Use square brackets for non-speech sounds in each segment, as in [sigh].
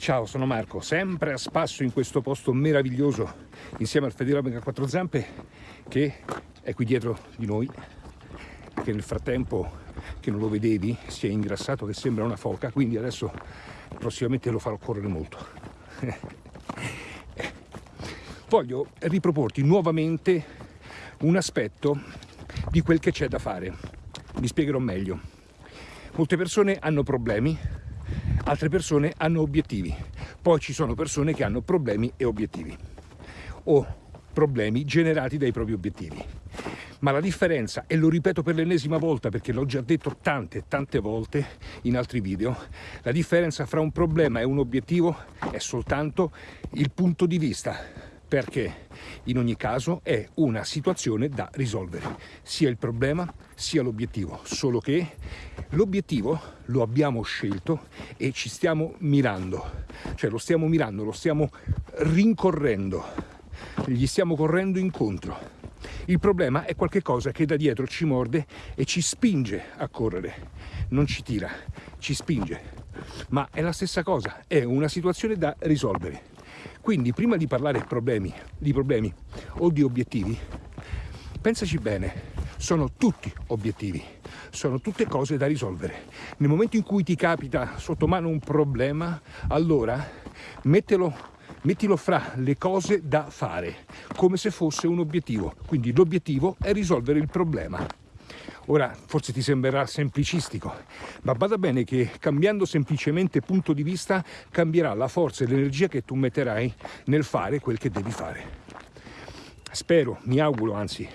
Ciao, sono Marco, sempre a spasso in questo posto meraviglioso insieme al fedele Omega 4 Zampe che è qui dietro di noi che nel frattempo che non lo vedevi si è ingrassato che sembra una foca quindi adesso prossimamente lo farò correre molto. [laughs] Voglio riproporti nuovamente un aspetto di quel che c'è da fare. Mi spiegherò meglio. Molte persone hanno problemi altre persone hanno obiettivi, poi ci sono persone che hanno problemi e obiettivi. O problemi generati dai propri obiettivi. Ma la differenza, e lo ripeto per l'ennesima volta perché l'ho già detto tante tante volte in altri video, la differenza fra un problema e un obiettivo è soltanto il punto di vista perché in ogni caso è una situazione da risolvere, sia il problema sia l'obiettivo, solo che l'obiettivo lo abbiamo scelto e ci stiamo mirando, cioè lo stiamo mirando, lo stiamo rincorrendo, gli stiamo correndo incontro. Il problema è qualcosa che da dietro ci morde e ci spinge a correre, non ci tira, ci spinge. Ma è la stessa cosa, è una situazione da risolvere. Quindi prima di parlare problemi, di problemi o di obiettivi, pensaci bene, sono tutti obiettivi, sono tutte cose da risolvere. Nel momento in cui ti capita sotto mano un problema, allora mettelo, mettilo fra le cose da fare, come se fosse un obiettivo. Quindi l'obiettivo è risolvere il problema. Ora forse ti sembrerà semplicistico, ma bada bene che cambiando semplicemente punto di vista cambierà la forza e l'energia che tu metterai nel fare quel che devi fare. Spero, mi auguro anzi,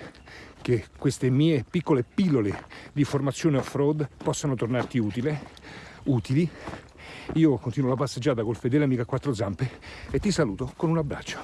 che queste mie piccole pillole di formazione off-road possano tornarti utile, utili. Io continuo la passeggiata col fedele amico a quattro zampe e ti saluto con un abbraccio.